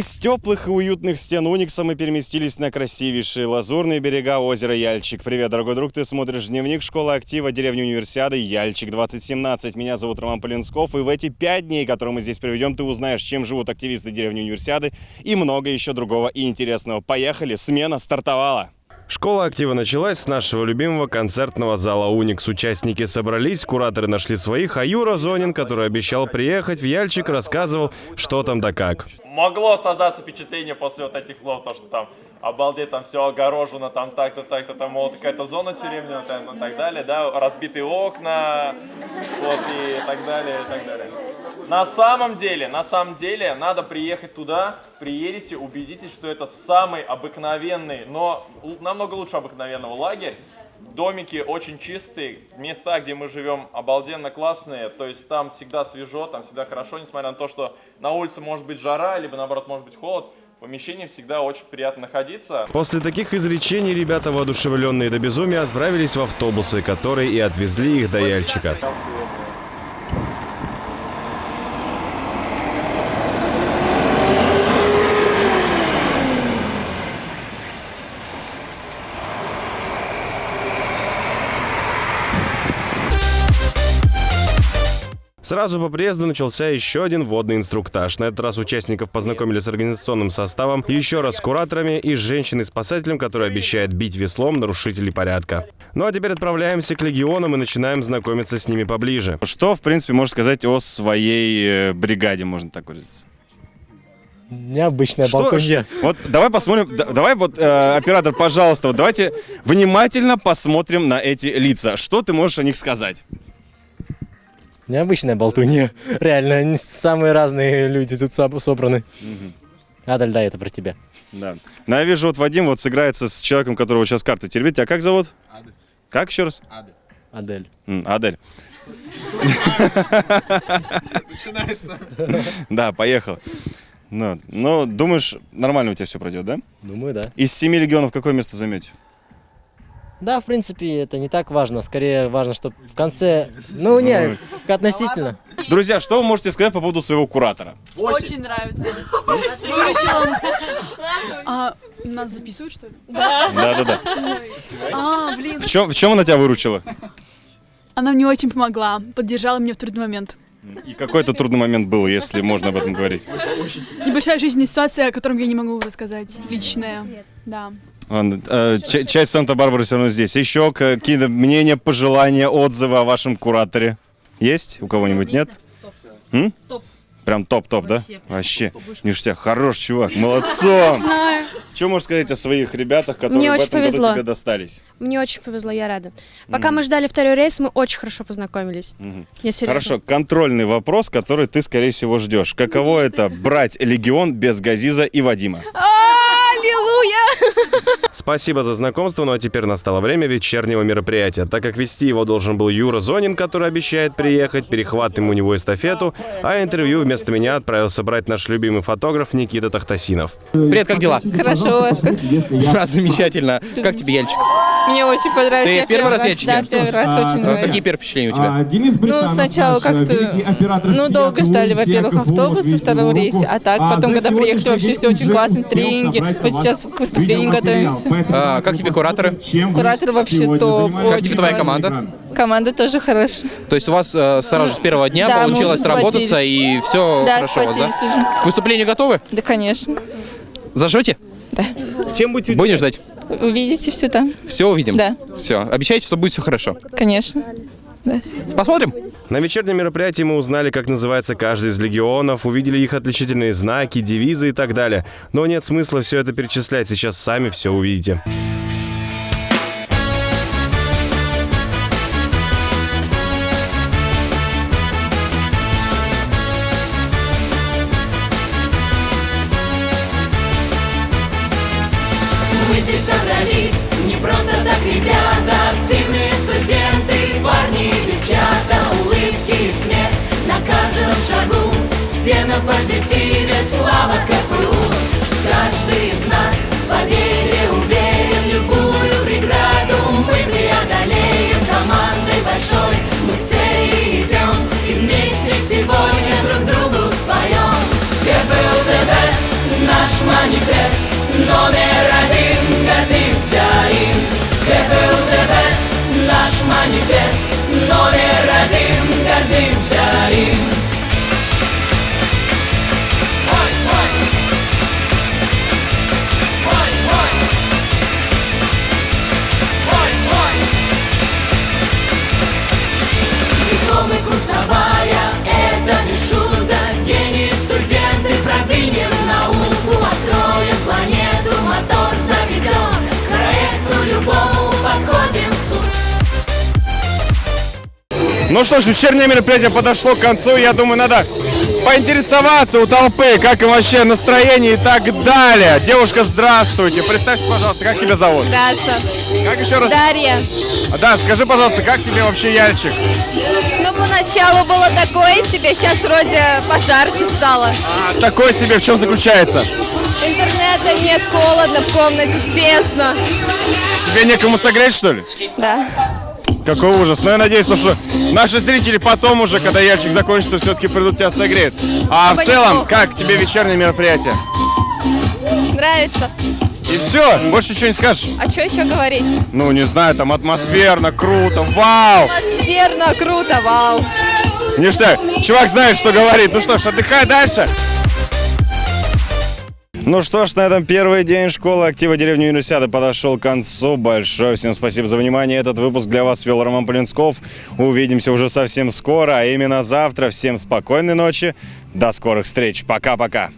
Из теплых и уютных стен Уникса мы переместились на красивейшие лазурные берега озера Яльчик. Привет, дорогой друг, ты смотришь дневник школы актива деревни Универсиады Яльчик 2017. Меня зовут Роман Полинсков, и в эти пять дней, которые мы здесь проведем, ты узнаешь, чем живут активисты деревни Универсиады и много еще другого и интересного. Поехали, смена стартовала! Школа актива началась с нашего любимого концертного зала «Уникс». Участники собрались, кураторы нашли своих, а Юра Зонин, который обещал приехать в Яльчик, рассказывал, что там да как. Могло создаться впечатление после вот этих слов, то, что там обалдеть, там все огорожено, там так-то, так-то, там вот какая-то зона тюремная, там, и так далее, да, разбитые окна, вот, и так далее, и так далее. На самом деле, на самом деле, надо приехать туда, приедете, убедитесь, что это самый обыкновенный, но намного лучше обыкновенного лагерь. Домики очень чистые, места, где мы живем, обалденно классные, то есть там всегда свежо, там всегда хорошо, несмотря на то, что на улице может быть жара, либо наоборот может быть холод, в помещении всегда очень приятно находиться. После таких изречений ребята, воодушевленные до безумия, отправились в автобусы, которые и отвезли их до Яльчика. Сразу по приезду начался еще один водный инструктаж. На этот раз участников познакомили с организационным составом, еще раз с кураторами и с женщиной-спасателем, которая обещает бить веслом нарушителей порядка. Ну а теперь отправляемся к легионам и начинаем знакомиться с ними поближе. Что, в принципе, можно сказать о своей э, бригаде, можно так выразиться? Необычная что, болтунья. Вот давай посмотрим, давай вот, э, оператор, пожалуйста, вот давайте внимательно посмотрим на эти лица. Что ты можешь о них сказать? Необычная болтунья. Реально, самые разные люди тут собраны. Угу. Адаль, да, это про тебя. Да. Ну, я вижу, вот Вадим вот сыграется с человеком, которого сейчас карты теребит. А как зовут? Адель. Как еще раз? Адель. Адель. М, Адель. Начинается. Да, поехал. Ну, ну, думаешь, нормально у тебя все пройдет, да? Думаю, да. Из семи легионов какое место займете? Да, в принципе, это не так важно. Скорее важно, чтобы в конце... Ну, не, относительно. Друзья, что вы можете сказать по поводу своего куратора? Очень нравится. Выручил А, нас записывают, что ли? Да. Да-да-да. А, блин. В чем, в чем она тебя выручила? Она мне очень помогла, поддержала меня в трудный момент. И какой это трудный момент был, если можно об этом говорить? Небольшая жизненная ситуация, о которой я не могу рассказать. Личная. Да. Ладно, э, часть Санта-Барбары все равно здесь. Еще какие-то мнения, пожелания, отзывы о вашем кураторе? Есть? У кого-нибудь нет? М? Топ. Прям топ-топ, да? Вообще. Ништяк. Хорош чувак. Молодцом. Знаю. Что можешь сказать о своих ребятах, которые Мне в этом повезло. году тебе достались? Мне очень повезло, я рада. Пока mm. мы ждали второй рейс, мы очень хорошо познакомились. Mm. Хорошо, контрольный вопрос, который ты, скорее всего, ждешь. Каково это брать легион без Газиза и Вадима? Спасибо за знакомство, ну а теперь настало время вечернего мероприятия. Так как вести его должен был Юра Зонин, который обещает приехать, перехватываем у него эстафету, а интервью вместо меня отправился брать наш любимый фотограф Никита Тахтасинов. Привет, как дела? Хорошо, у вас как? Замечательно. Как тебе, Яльчик? Мне очень понравилось. Ты первый раз Яльчик? Да, первый раз, очень а, нравится. Какие первые впечатления у тебя? А, ну, сначала как-то, ну, долго ждали, во-первых, автобус во втором рейсе, а так, потом, когда приехали, вообще все очень классно, тренинги. Вот сейчас к выступлению готовимся. А, как тебе кураторы? Кураторы вообще топ. Как тебе твоя команда? Команда тоже хорошая. То есть у вас э, сразу же с первого дня да, получилось сработаться и все да, хорошо, да? Уже. К выступлению готовы? Да, конечно. Зажжете? Да. Чем будете Будем ждать? Увидите все там. Все увидим? Да. Все. Обещаете, что будет все хорошо? Конечно. Да. Посмотрим. На вечернем мероприятии мы узнали, как называется каждый из легионов, увидели их отличительные знаки, девизы и так далее. Но нет смысла все это перечислять, сейчас сами все увидите. Собрались не просто так, ребята, активные студенты, парни и девчата, улыбки и смех. На каждом шагу, все на позитиве, слава КФУ. Каждый из нас в Ну что ж, вечернее мероприятие подошло к концу. Я думаю, надо поинтересоваться у толпы, как им вообще настроение и так далее. Девушка, здравствуйте. Представься, пожалуйста, как тебя зовут? Даша. Как еще раз? Дарья. А, Да, скажи, пожалуйста, как тебе вообще Яльчик? Ну, поначалу было такое себе, сейчас вроде пожарче стало. А, такой себе, в чем заключается? Интернета нет, холодно в комнате, тесно. Тебе некому согреть, что ли? Да. Какой ужас. Но я надеюсь, ну, что наши зрители потом уже, когда Яльчик закончится, все-таки придут тебя согреют. А в целом, как тебе вечернее мероприятие? Нравится. И все, больше ничего не скажешь? А что еще говорить? Ну, не знаю, там атмосферно, круто, вау! Атмосферно, круто, вау. Ништяк. Чувак знает, что говорит. Ну что ж, отдыхай дальше. Ну что ж, на этом первый день школы актива деревни Универсиады подошел к концу. Большое всем спасибо за внимание. Этот выпуск для вас вел Роман Полинсков. Увидимся уже совсем скоро, а именно завтра. Всем спокойной ночи. До скорых встреч. Пока-пока.